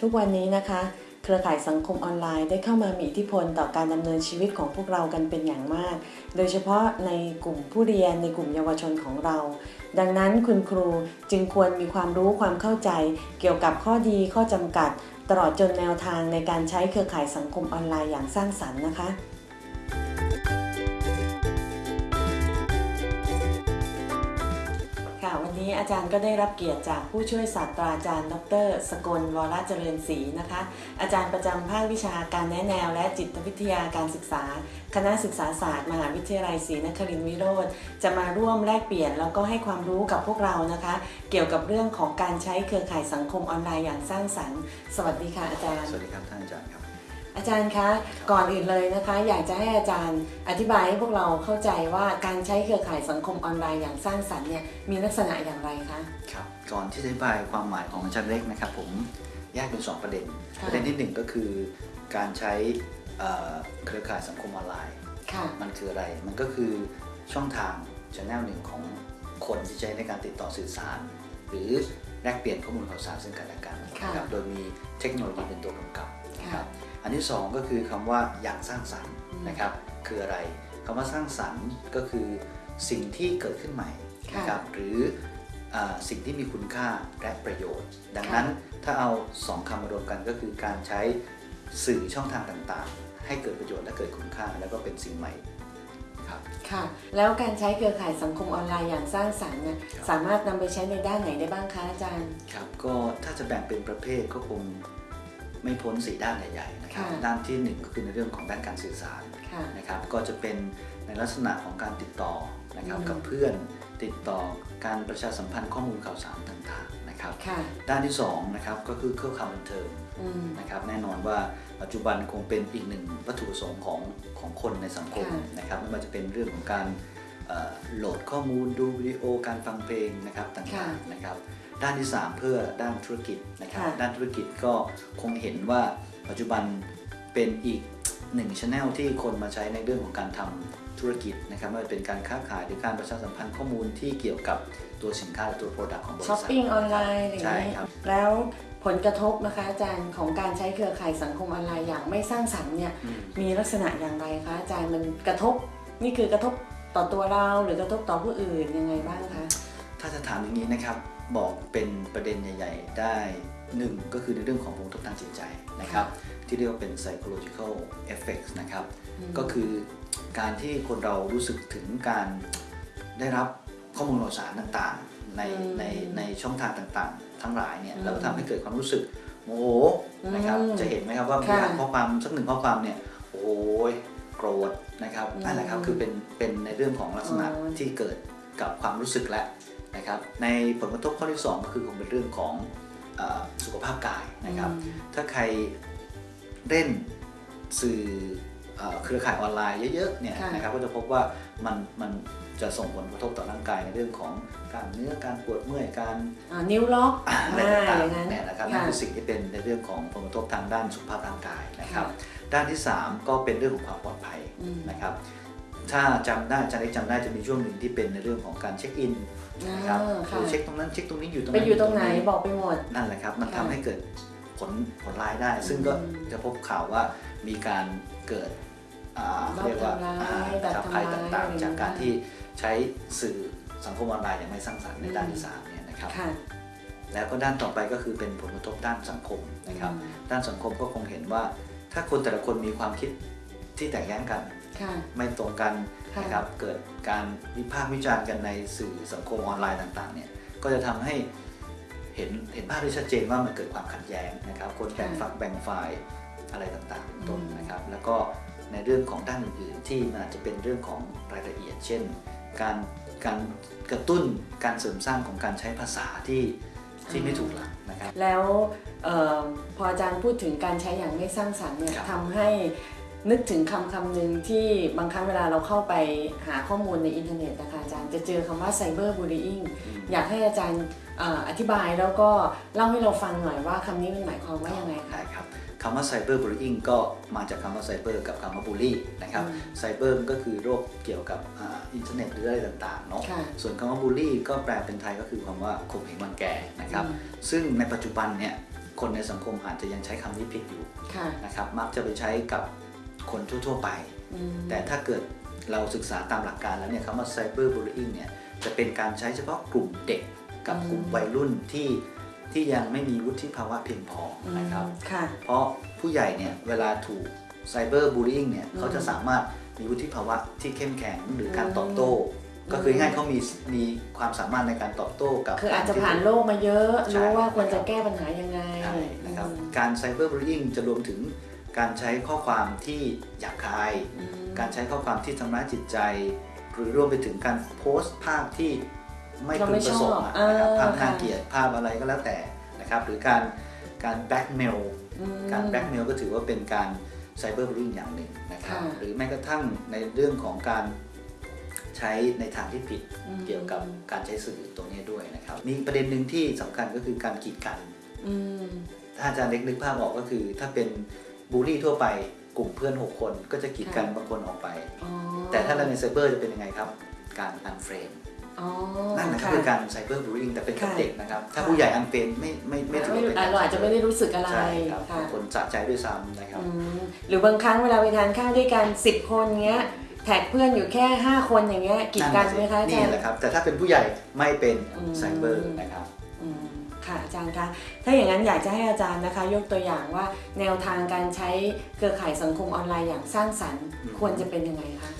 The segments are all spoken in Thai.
ทุกวันนี้นะคะ เครือข่ายสังคมออนไลน์ได้เข้ามามีอิทธิพลต่อการดำเนินชีวิตของพวกเรากันเป็นอย่างมาก โดยเฉพาะในกลุ่มผู้เรียนในกลุ่มเยาวชนของเรา ดังนั้นคุณครูจึงควรมีความรู้ความเข้าใจ เกี่ยวกับข้อดีข้อจำกัด ตลอดจนแนวทางในการใช้เครือข่ายสังคมออนไลน์อย่างสร้างสรรค์นะคะ นนี้อาจารย์ก็ได้รับเกียรติจากผู้ช่วยศาสตราจารย์ ดร สกลวรเจริญศรีนะคะ อาจารย์ประจำภาควิชาการแนะแนว และจิตวิทยาการศึกษา คณะศึกษาศาสตร์ มหาวิทยาลัยศรีนครินทรวิโรธจะมาร่วมแลกเปลี่ยนแล้วก็ให้ความรู้กับพวกเรานะคะ เกี่ยวกับเรื่องของการใช้เครือข่ายสังคมออนไลน์อย่างสร้างสรรค์ สวัสดีค่ะอาจารย์ สวัสดีครับท่านอาจารย์ครับ อาจารย์คะก่อนอื่นเลยนะคะ อยากจะให้อาจารย์อธิบายให้พวกเราเข้าใจว่าการใช้เครือข่ายสังคมออนไลน์อย่างสร้างสรรค์เนี่ยมีลักษณะอย่างไรคะครับก่อนที่จะอธิบายความหมายของอาจารย์เล็กนะครับผมแยกเป็นสองประเด็นค่ะประเด็นที่หนึ่งก็คือการใช้เอ่อเครือข่ายสังคมออนไลน์ค่ะมันคืออะไรมันก็คือช่องทางชแนลหนึ่งของคนที่ใช้ในการติดต่อสื่อสาร หรือแลกเปลี่ยนข้อมูลข่าวสารซึ่งกันและกันค่ะนะครับโดยมีเทคโนโลยีเป็นตัวกำกับนะคค่ะรับ อันที่สองก็คือคำว่าอย่างสร้างสรรค์อืมนะครับคืออะไรคำว่าสร้างสรรค์ก็คือสิ่งที่เกิดขึ้นใหม่ค่ะนะครับหรืออาสิ่งที่มีคุณค่าและประโยชน์ ดังนั้นถ้าเอาสองคำมารวมกันก็คือการใช้สื่อช่องทางต่างๆ ให้เกิดประโยชน์และเกิดคุณค่าแล้วก็เป็นสิ่งใหม่ครับค่ะแล้วการใช้เครือข่ายสังคมออนไลน์อย่างสร้างสรรค์เนี่ยครับสามารถนำไปใช้ในด้านไหนได้บ้างคะอาจารย์ครับก็ถ้าจะแบ่งเป็นประเภทก็คง ไม่พ้นสีด้านใหญ่ๆนะครับค่ะด้านที่หนึ่งก็คือในเรื่องของด้านการสื่อสารค่ะนะครับก็จะเป็นในลักษณะของการติดต่อนะครับอืมกับเพื่อนติดต่อการประชาสัมพันธ์ข้อมูลข่าวสารต่างๆนะครับค่ะด้านที่สองนะครับก็คือเครื่องข่าวบันเทิงอืมนะครับแน่นอนว่าปัจจุบันคงเป็นอีกหนึ่งวัตถุประสงค์ของของคนในสังคมค่ะนะครับไม่ว่าจะเป็นเรื่องของการเอ่อ โหลดข้อมูลดูวิดีโอการฟังเพลงนะครับต่างๆนะครับ ด้านที่ 3 เพื่อด้านธุรกิจนะครับค่ะด้านธุรกิจก็คงเห็นว่าปัจจุบันเป็นอีกหนึ่งช anel ที่คนมาใช้ในเรื่องของการทำธุรกิจนะครับไม่ว่าจะเป็นการค้าขายหรือการประชาสัมพันธ์ข้อมูลที่เกี่ยวกับตัวสินค้าหรือตัว Product ของบริช้อปษัทปิ้งออนไลน์อะไรอย่างใช่เงี้ยครับแล้วผลกระทบนะคะอาจารย์ของการใช้เครือข่ายสังคมออนไลน์อย่างไม่สร้างสรรค์เนี่ยอืมมีลักษณะอย่างไรคะอาจารย์มันกระทบนี่คือกระทบ ต่อตัวเราหรือกระทบต่อผู้อื่นยังไงบ้างคะ ถ้าจะถามอย่างนี้นะครับบอกเป็นประเด็นใหญ่ ๆ ได้หนึ่งก็คือในเรื่องของผลกระทบทางจิตใจนะครับ ที่เรียกว่าเป็น psychological effects นะครับอืมก็คือการที่คนเรารู้สึกถึงการได้รับข้อมูลข่าวสารต่างๆ ในอืมในในช่องทางต่างๆ ทั้งหลายเนี่ยอืมแล้วก็ทำให้เกิดความรู้สึกโมโหนะครับอืมจะเห็นไหมครับว่ามีค่ะอ่านข้อความสักหนึ่งข้อความเนี่ยโอ้ยโกรธ นะครับอืมนั่นแหละครับคือเป็นเป็นในเรื่องของลักษณะอ๋อที่เกิดกับความรู้สึกแล้วนะครับในผลกระทบข้อที่ 2 ก็คือคงเป็นเรื่องของเออสุขภาพกายนะครับอืมถ้าใครเล่นสื่อเอ่อเครือข่ายออนไลน์เยอะๆเนี่ยค่ะนะครับก็จะพบว่ามันมัน จะส่งผลกระทบต่อร่างกายในเรื่องของกล้ามเนื้อการปวดเมื่อยการอ่านิ้วล็อกอะไรอ่าต่างอย่างนั้นๆเนี่ยนะครับนั่นคือสิ่งที่เป็นในเรื่องของผลกระทบทางด้านสุขภาพร่างกายนะครับค่ะด้านที่ 3 ก็เป็นเรื่องของความปลอดภัยอืมนะครับถ้าจำได้อาจารย์เล็กจำได้จะมีช่วงหนึ่งที่เป็นในเรื่องของการเช็คอินนะครับอ่าค่ะคือเช็คตรงนั้นเช็คตรงนี้อยู่ตรงไปนั้นอยู่ตรงไหนบอกไปหมดนั่นแหละครับ มันค่ะทำให้เกิดผลผลร้ายได้ ซึ่งก็อืมจะพบข่าวว่ามีการเกิดอ่า เขาเรียกว่าทำร้ายอ่าแบบครับภัยทำร้ายต่างอะไรๆจากการอย่างเงี้ยที่ใช้สื่อสังคมออนไลน์อย่างไม่สร้างสรรค์ในด้านที่สามเนี่ยนะครับค่ะแล้วก็ด้านต่อไปก็คือเป็นผลกระทบด้านสังคมนะครับอืมด้านสังคมก็คงเห็นว่า ถ้าคนแต่ละคนมีความคิดที่แตกแย้งกันค่ะไม่ตรงกันค่ะนะครับ เกิดการวิพากษ์วิจารณ์กันในสื่อสังคมออนไลน์ต่างๆ เนี่ย ก็จะทำให้เห็นเห็นภาพที่ชัดเจนว่ามันเกิดความขัดแย้งนะครับ คนแบ่งฝักแบ่งฝ่ายอะไรต่างๆเป็นต้นอืมนะครับ แล้วก็ ในเรื่องของด้านอื่นๆ ที่มันอาจจะเป็นเรื่องของรายละเอียด เช่น การการกระตุ้นการเสริมสร้างของการใช้ภาษาที่ที่ไม่ถูกหลักนะครับแล้วเออพออาจารย์พูดถึงการใช้อย่างไม่สร้างสรรค์เนี่ยครับทำให้นึกถึงคำคำหนึ่งที่บางครั้งเวลาเราเข้าไปหาข้อมูลในอินเทอร์เน็ตนะคะอาจารย์จะเจอคำว่าไซเบอร์บูล y ิ n งอยากให้อาจารย์เอ่ออธิบายแล้วก็เล่าให้เราฟังหน่อยว่าคำนี้มันหมายความว่ายังไงคะได้ครับ คำว่าไซเบอร์บูล y i n g ก็มาจากคำว่าไซเบอร์กับคำว่าบูลลี่นะครับอืมไซเบอร์มันก็คือโลกเกี่ยวกับอ่าอินเทอร์เน็ตหรืออะไรต่างๆเนาะค่ะส่วนคำว่าบูลลี่ก็แปลเป็นไทยก็คือคำว่าข่มเหงรังแกนะครับอืมซึ่งในปัจจุบันเนี่ยคนในสังคมอาจจะยังใช้คำนี้ผิดอยู่ค่ะนะครับมักจะไปใช้กับคนทั่วๆไปอืมแต่ถ้าเกิดเราศึกษาตามหลักการแล้วเนี่ยคำว่า cyber bullying เนี่ยจะเป็นการใช้เฉพาะกลุ่มเด็กกับกลุ่มวัยรุ่นที่ ที่ยังไม่มีวุฒิภาวะเพียงพอนะครับค่ะเพราะผู้ใหญ่เนี่ยเวลาถูก cyber bullying เนี่ยอืมเขาจะสามารถมีวุฒิภาวะที่เข้มแข็งหรือการอืมตอบโต้ ก็คืออืมง่ายๆเขามีมีความสามารถในการตอบโต้กับ คืออาจจะกรที่ผ่านโลกมาเยอะใช่รู้ว่าควรจะแก้ปัญหายังไงใช่นะครับอืมการ cyber bullying จะรวมถึงการใช้ข้อความที่หยาบคายอืมการใช้ข้อความที่ทำร้ายจิตใจ หรือรวมไปถึงการโพสต์ภาพที่ ไม่เราพึไม่งประสงค์อะชอบนะครับอ่าภาพน่าค่ะเกลียดภาพอะไรก็แล้วแต่นะครับหรือการการแบล็กเมลอืมการแบล็กเมลก็ถือว่าเป็นการไซเบอร์บูล i ิ g อย่างหนึ่งนะครับค่ะหรือแม้กระทั่งในเรื่องของการใช้ในทางที่ผิดอืมเกี่ยวกับการใช้สื่อตรงนี้ด้วยนะครับ มีประเด็นหนึ่งที่สำคัญก็คือการกีดกันอืมถ้าอาจารย์เล็กนึกภาพออกก็คือ ถ้าเป็นบูลลี่ทั่วไปกลุ่มเพื่อน 6 คนก็จะกีดกันค่ะบางคนออกไปอ๋อแต่ถ้าเราในไซเบอร์จะเป็นยังไงครับ การอันเฟรนอ๋อ นั่นแหละก็ค่ะคือการไซเบอร์บูล i ิ g แต่เป็นกับค่ะเด็กนะครับ ถ้าค่ะผู้ใหญ่ unfriend ไม่ไม่ไม่ถือว่าเป็นอะเราอาจจะไม่ได้รู้สึกอะไรใช่ครับค่ะบางคนสะใจด้วยซ้ำนะครับอืมหรือบางครั้งเวลาไปทานข้าวด้วยกันสิบคนเงี้ยแท็กเพื่อนอยู่แค่ 5 คนอย่างเงี้ยกีดกันไหมคะอาจานี่แหละครับ แต่ถ้าเป็นผู้ใหญ่ไม่เป็นอืมไซเบอร์นะครับอืมค่ะอาจารย์คะ ถ้าอย่างนั้นอยากจะให้อาจารย์นะคะ ยกตัวอย่างว่าแนวทางการใช้เครือข่ายสังคมออนไลน์อย่างสร้างสรรค์อืมควรจะเป็นยังไงคะอ่า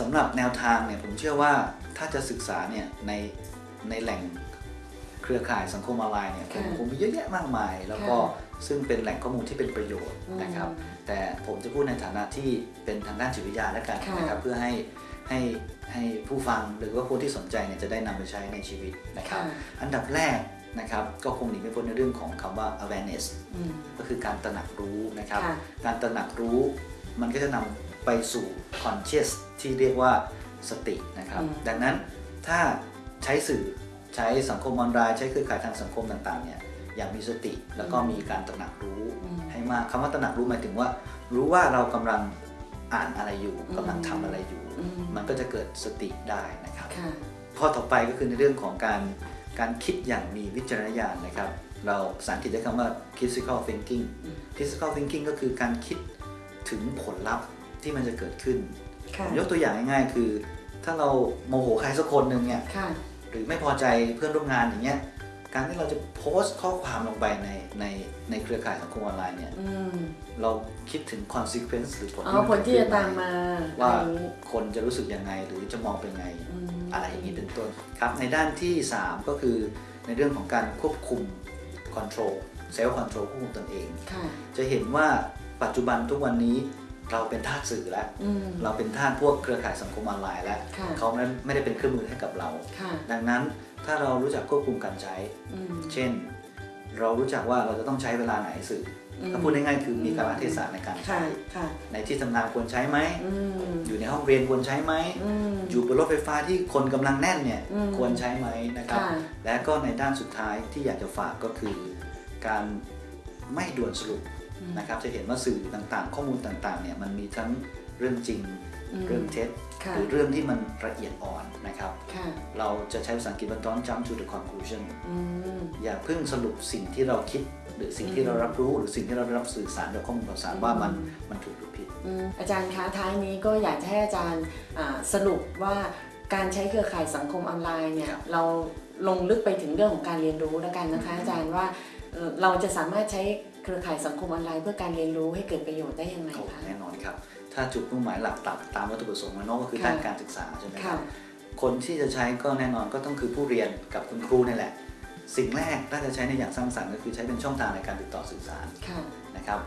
สำหรับแนวทางเนี่ยผมเชื่อว่าถ้าจะศึกษาเนี่ยในในแหล่งเครือข่ายสังคมออนไลน์เนี่ยคค่ะงคงมีเยอะแยะมากมาย แล้วก็ค่ะซึ่งเป็นแหล่งข้อมูลที่เป็นประโยชน์อืมนะครับ แต่ผมจะพูดในฐานะที่เป็นทางด้านจิตวิทยาแล้วกันค่ะนะครับเพื่อให้ให้ให้ผู้ฟังหรือว่าผู้ที่สนใจเนี่ยจะได้นำไปใช้ในชีวิตนะครับค่ะอันดับแรกนะครับก็คงหนีไม่พ้นในเรื่องของคำว่า awareness อืมก็คือการตระหนักรู้นะครับค่ะการตระหนักรู้มันก็จะนำ ไปสู่ conscious ที่เรียกว่าสตินะครับอืมดังนั้นถ้าใช้สื่อใช้สังคมออนไลน์ใช้เครือข่ายทางสังคมต่างๆเนี่ยอย่างมีสติแล้วก็มีการตระหนักรู้อืมให้มากคำว่าตระหนักรู้หมายถึงว่า รู้ว่าเรากำลังอ่านอะไรอยู่อืมกำลังทำอะไรอยู่อืมมันก็จะเกิดสติได้นะครับค่ะข้อต่อไปก็คือในเรื่องของการการคิดอย่างมีวิจารณญาณนะครับ เราภาษาอังกฤษใช้คำว่า critical thinking อืม critical thinking ก็คือการคิดถึงผลลัพธ์ ที่มันจะเกิดขึ้นค่ะยกตัวอย่างง่ายๆ คือ ถ้าเราโมโหใครสักคนหนึ่งเนี่ยค่ะหรือไม่พอใจเพื่อนร่วมงานอย่างเงี้ยการที่เราจะโพสต์ข้อความลงไปในในในเครือข่ายสังคมออนไลน์เนี่ยอืมเราคิดถึง consequence หรือผลอ๋อที่มันผลที่จะตามมา ว่าอะไรอย่างนี้คนจะรู้สึกยังไงหรือจะมองเป็นไงอืมอะไรอย่างนี้เป็นต้นครับในด้านที่ 3 ก็คือในเรื่องของการควบคุม control self control ควบคุมตนเองค่ะจะเห็นว่าปัจจุบันทุกวันนี้ เราเป็นทาสสื่อแล้วอืมเราเป็นทาสพวกเครือข่ายสังคมออนไลน์แล้วค่ะเขานั้นไม่ได้เป็นเครื่องมือให้กับเราค่ะดังนั้นถ้าเรารู้จักควบคุมการใช้อืมเช่น เรารู้จักว่าเราจะต้องใช้เวลาไหนสื่ออมถ้าพูดง่ายๆคือมีการเทศะในการค่ะใช้ค่ะในที่ทำงานควรใช้ไหมอืมอยู่ในห้องเรียนควรใช้ไหมอืมอยู่บนรถไฟฟ้าที่คนกำลังแน่นเนี่ยอืมควรใช้ไหมนะครับค่ะและก็ในด้านสุดท้ายที่อยากจะฝากก็คือ การไม่ด่วนสรุปอืม นะครับจะเห็นว่าสื่อต่างๆ ข้อมูลต่างๆเนี่ยมันมีทั้งเรื่องจริงอืมเรื่องเท็จค่ะหรือเรื่องที่มันละเอียดอ่อนนะครับค่ะเราจะใช้ภาษาอังกฤษว่า don't jump to the conclusion อืมอย่าเพิ่งสรุปสิ่งที่เราคิด หรือสิ่งที่เรารับรู้หรือสิ่งที่เราได้รับสื่อสารจากข้อมูลข่าวสารว่ามันอืมมันถูกหรือผิดอืมอาจารย์คะท้ายนี้ก็อยากจะให้อาจารย์อ่าสรุปว่าการใช้เครือข่ายสังคมออนไลน์เนี่ยครับเราลงลึกไปถึงเรื่องของการเรียนรู้แล้วกันนะคะอาจารย์ว่าเอ่อเราจะสามารถใช้เค รือข่ายสังคมออนไลน์เพื่อการเรียนรู้ให้เกิดประโยชน์ได้ยังไงโอ้คะแน่นอนครับ ถ้าจุดมุ่งหมายหลักตัตามวัตถุประสงค์มันเนอะก็คือค่ะด้านการศึกษาใช่ไหมคค่ะรับคนที่จะใช้ก็แน่นอนก็ต้องคือผู้เรียนกับคุณครูนี่แหละ สิ่งแรกถ้าจะใช้ในอย่างสร้างสรรค์ก็คือใช้เป็นช่องทางในการติดต่อสื่อสารค่ะนะครับ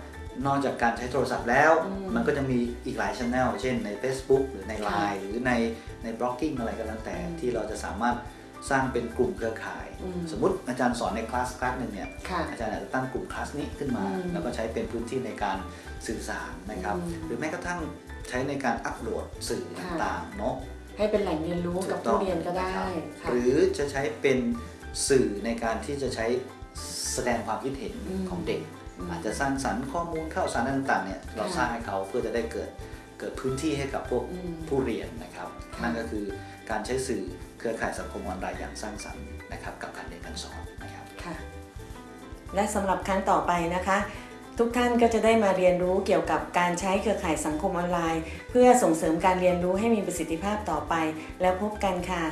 นอกจากการใช้โทรศัพท์แล้วอืมมันก็จะมีอีกหลายช่องเช่นใน Facebook หรือในค่ะ Line หรือในในบล็อกกิ้งอะไรก็แล้วแต่อืมที่เราจะสามารถ สร้างเป็นกลุ่มเครือข่ายอืมสมมุติอาจารย์สอนในคลาสคลาสหนึ่งเนี่ยค่ะอาจารย์อาจจะตั้งกลุ่มคลาสนี้ขึ้นมาอืมแล้วก็ใช้เป็นพื้นที่ในการสื่อสารนะครับอืมหรือแม้กระทั่งใช้ในการอัปโหลดสื่อค่ะต่างๆเนาะให้เป็นแหล่งเรียนรู้กับถูต้ผู้องเรียนก็ได้นะครับค่ะหรือจะใช้เป็นสื่อในการที่จะใช้แสดงความคิดเห็นอืมของเด็กอืมอาจจะสร้างสรรค์ข้อมูลข่าวสารต่างๆเนี่ยเราค่ะสร้างให้เขาเพื่อจะได้เกิดเกิดพื้นที่ให้กับพวกอืมผู้เรียนนะครับค่ะนั่นก็คือการใช้สื่อ เครือข่ายสังคมออนไลน์อย่างสร้างสรรค์นะครับกับการเรียนการสอนนะครับค่ะและสำหรับครั้งต่อไปนะคะ ทุกท่านก็จะได้มาเรียนรู้เกี่ยวกับการใช้เครือข่ายสังคมออนไลน์ เพื่อส่งเสริมการเรียนรู้ให้มีประสิทธิภาพต่อไป แล้วพบกันค่ะ